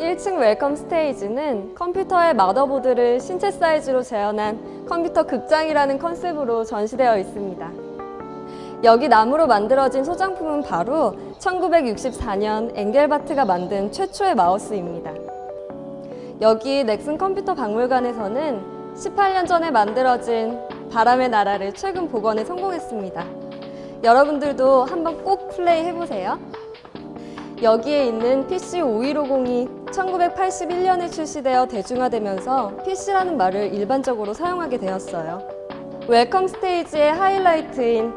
1층 웰컴 스테이지는 컴퓨터의 마더보드를 신체 사이즈로 재현한 컴퓨터 극장이라는 컨셉으로 전시되어 있습니다. 여기 나무로 만들어진 소장품은 바로 1964년 엥겔바트가 만든 최초의 마우스입니다. 여기 넥슨 컴퓨터 박물관에서는 18년 전에 만들어진 바람의 나라를 최근 복원에 성공했습니다. 여러분들도 한번 꼭 플레이 해보세요. 여기에 있는 PC5150이 1981년에 출시되어 대중화되면서 PC라는 말을 일반적으로 사용하게 되었어요. 웰컴 스테이지의 하이라이트인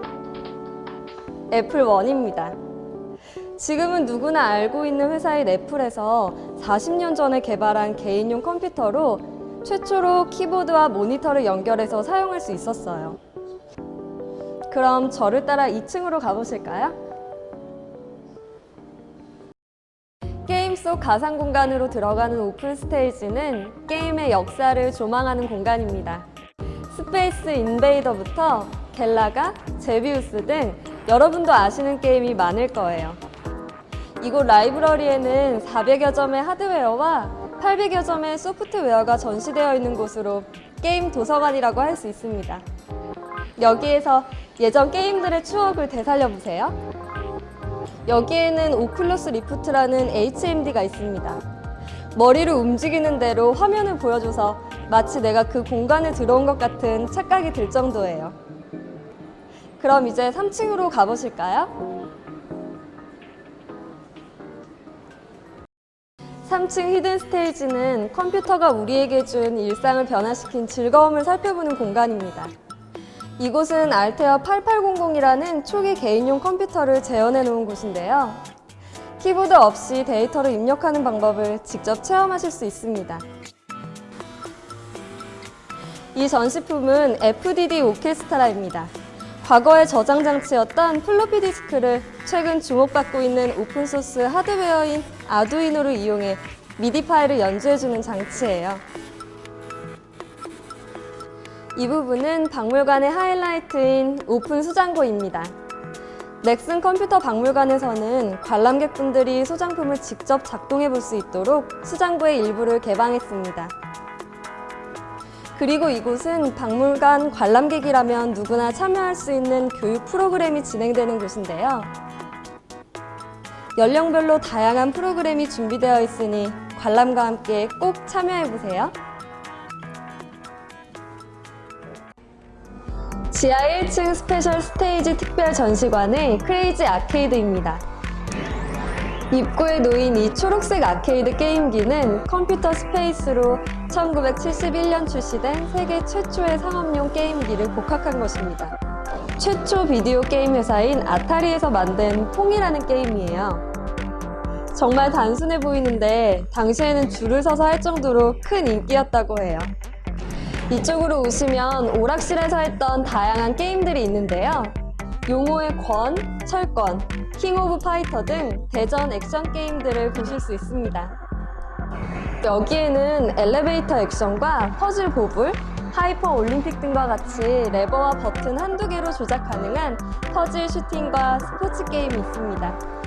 애플 원입니다. 지금은 누구나 알고 있는 회사인 애플에서 40년 전에 개발한 개인용 컴퓨터로 최초로 키보드와 모니터를 연결해서 사용할 수 있었어요. 그럼 저를 따라 2층으로 가보실까요? 속 가상 공간으로 들어가는 오픈 스테이지는 게임의 역사를 조망하는 공간입니다. 스페이스 인베이더부터 갤라가, 제비우스 등 여러분도 아시는 게임이 많을 거예요. 이곳 라이브러리에는 400여 점의 하드웨어와 800여 점의 소프트웨어가 전시되어 있는 곳으로 게임 도서관이라고 할 수 있습니다. 여기에서 예전 게임들의 추억을 되살려보세요. 여기에는 오큘러스 리프트라는 HMD가 있습니다. 머리를 움직이는 대로 화면을 보여줘서 마치 내가 그 공간에 들어온 것 같은 착각이 들 정도예요. 그럼 이제 3층으로 가보실까요? 3층 히든 스테이지는 컴퓨터가 우리에게 준 일상을 변화시킨 즐거움을 살펴보는 공간입니다. 이곳은 알테어 8800이라는 초기 개인용 컴퓨터를 재현해 놓은 곳인데요. 키보드 없이 데이터를 입력하는 방법을 직접 체험하실 수 있습니다. 이 전시품은 FDD 오케스트라입니다. 과거의 저장 장치였던 플로피 디스크를 최근 주목받고 있는 오픈소스 하드웨어인 아두이노를 이용해 미디 파일을 연주해주는 장치예요. 이 부분은 박물관의 하이라이트인 오픈 수장고입니다. 넥슨 컴퓨터 박물관에서는 관람객분들이 소장품을 직접 작동해 볼 수 있도록 수장고의 일부를 개방했습니다. 그리고 이곳은 박물관 관람객이라면 누구나 참여할 수 있는 교육 프로그램이 진행되는 곳인데요. 연령별로 다양한 프로그램이 준비되어 있으니 관람과 함께 꼭 참여해보세요. 지하 1층 스페셜 스테이지 특별 전시관의 크레이지 아케이드입니다. 입구에 놓인 이 초록색 아케이드 게임기는 컴퓨터 스페이스로 1971년 출시된 세계 최초의 상업용 게임기를 복각한 것입니다. 최초 비디오 게임 회사인 아타리에서 만든 퐁이라는 게임이에요. 정말 단순해 보이는데 당시에는 줄을 서서 할 정도로 큰 인기였다고 해요. 이쪽으로 오시면 오락실에서 했던 다양한 게임들이 있는데요. 용호의 권, 철권, 킹 오브 파이터 등 대전 액션 게임들을 보실 수 있습니다. 여기에는 엘리베이터 액션과 퍼즐 보블, 하이퍼 올림픽 등과 같이 레버와 버튼 한두 개로 조작 가능한 퍼즐 슈팅과 스포츠 게임이 있습니다.